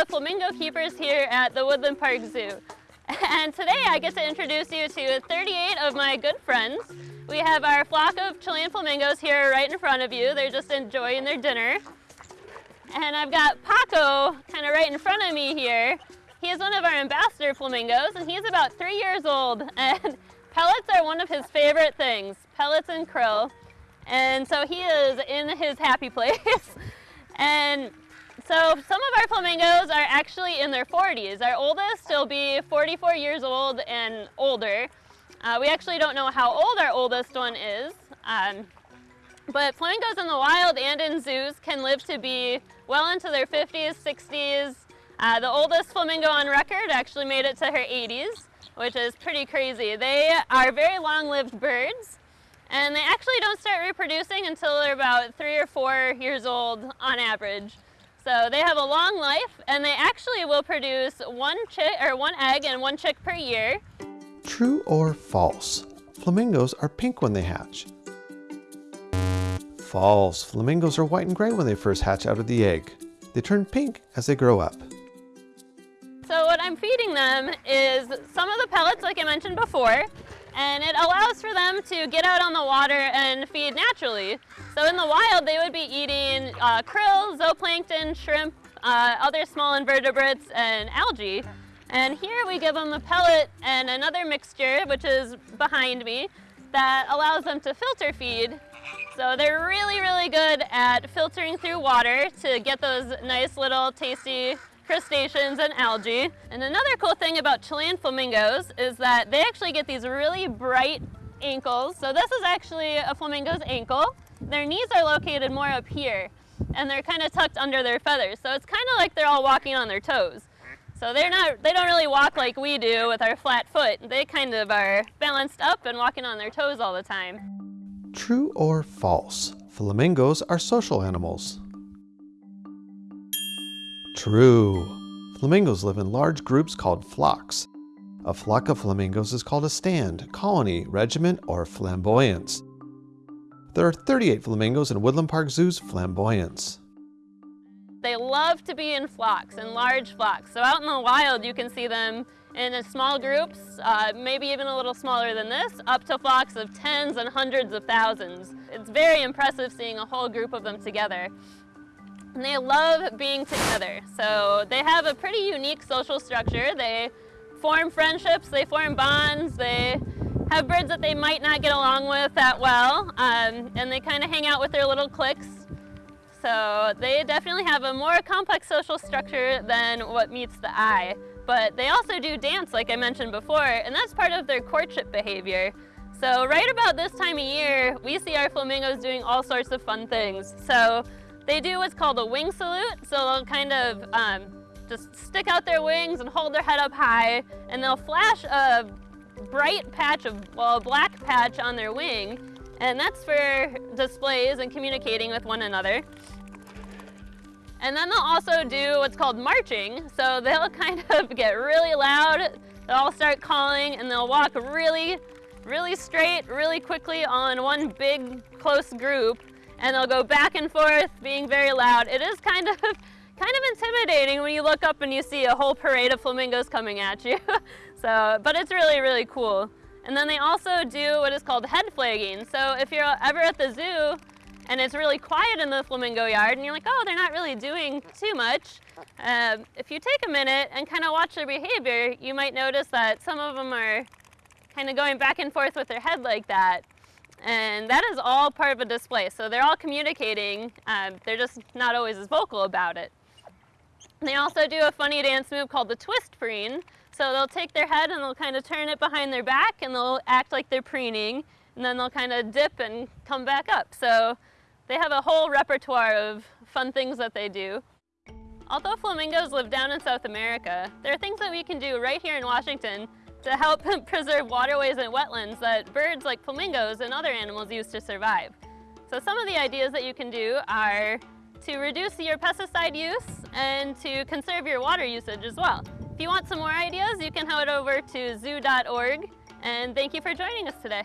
the flamingo keepers here at the Woodland Park Zoo. And today I get to introduce you to 38 of my good friends. We have our flock of Chilean flamingos here right in front of you. They're just enjoying their dinner. And I've got Paco kind of right in front of me here. He is one of our ambassador flamingos and he's about three years old and pellets are one of his favorite things, pellets and krill. And so he is in his happy place. and so some of our flamingos are actually in their 40s. Our oldest will be 44 years old and older. Uh, we actually don't know how old our oldest one is. Um, but flamingos in the wild and in zoos can live to be well into their 50s, 60s. Uh, the oldest flamingo on record actually made it to her 80s, which is pretty crazy. They are very long-lived birds, and they actually don't start reproducing until they're about three or four years old on average. So they have a long life, and they actually will produce one chick or one egg and one chick per year. True or false? Flamingos are pink when they hatch. False. Flamingos are white and gray when they first hatch out of the egg. They turn pink as they grow up. So what I'm feeding them is some of the pellets like I mentioned before, and it allows for them to get out on the water and feed naturally. So in the wild, they would be eating uh, krill, zooplankton, shrimp, uh, other small invertebrates, and algae. And here we give them a pellet and another mixture, which is behind me, that allows them to filter feed. So they're really, really good at filtering through water to get those nice little tasty crustaceans and algae. And another cool thing about Chilean flamingos is that they actually get these really bright ankles. So this is actually a flamingo's ankle. Their knees are located more up here and they're kind of tucked under their feathers. So it's kind of like they're all walking on their toes. So they're not, they don't really walk like we do with our flat foot. They kind of are balanced up and walking on their toes all the time. True or false? Flamingos are social animals. True. Flamingos live in large groups called flocks. A flock of flamingos is called a stand, colony, regiment, or flamboyance. There are 38 flamingos in Woodland Park Zoo's flamboyance. They love to be in flocks, in large flocks. So out in the wild, you can see them in small groups, uh, maybe even a little smaller than this, up to flocks of tens and hundreds of thousands. It's very impressive seeing a whole group of them together. And they love being together. So they have a pretty unique social structure. They form friendships, they form bonds, they have birds that they might not get along with that well, um, and they kind of hang out with their little cliques so they definitely have a more complex social structure than what meets the eye. But they also do dance, like I mentioned before, and that's part of their courtship behavior. So right about this time of year, we see our flamingos doing all sorts of fun things. So they do what's called a wing salute. So they'll kind of um, just stick out their wings and hold their head up high, and they'll flash a bright patch of, well, a black patch on their wing, and that's for displays and communicating with one another. And then they'll also do what's called marching. So they'll kind of get really loud, they'll all start calling, and they'll walk really, really straight, really quickly on one big, close group. And they'll go back and forth, being very loud. It is kind of, kind of intimidating when you look up and you see a whole parade of flamingos coming at you. so, but it's really, really cool. And then they also do what is called head flagging. So if you're ever at the zoo and it's really quiet in the flamingo yard and you're like, oh, they're not really doing too much. Um, if you take a minute and kind of watch their behavior, you might notice that some of them are kind of going back and forth with their head like that. And that is all part of a display. So they're all communicating. Um, they're just not always as vocal about it. They also do a funny dance move called the twist preen. So they'll take their head and they'll kind of turn it behind their back and they'll act like they're preening. And then they'll kind of dip and come back up. So they have a whole repertoire of fun things that they do. Although flamingos live down in South America, there are things that we can do right here in Washington to help preserve waterways and wetlands that birds like flamingos and other animals use to survive. So some of the ideas that you can do are to reduce your pesticide use and to conserve your water usage as well. If you want some more ideas, you can head over to zoo.org and thank you for joining us today.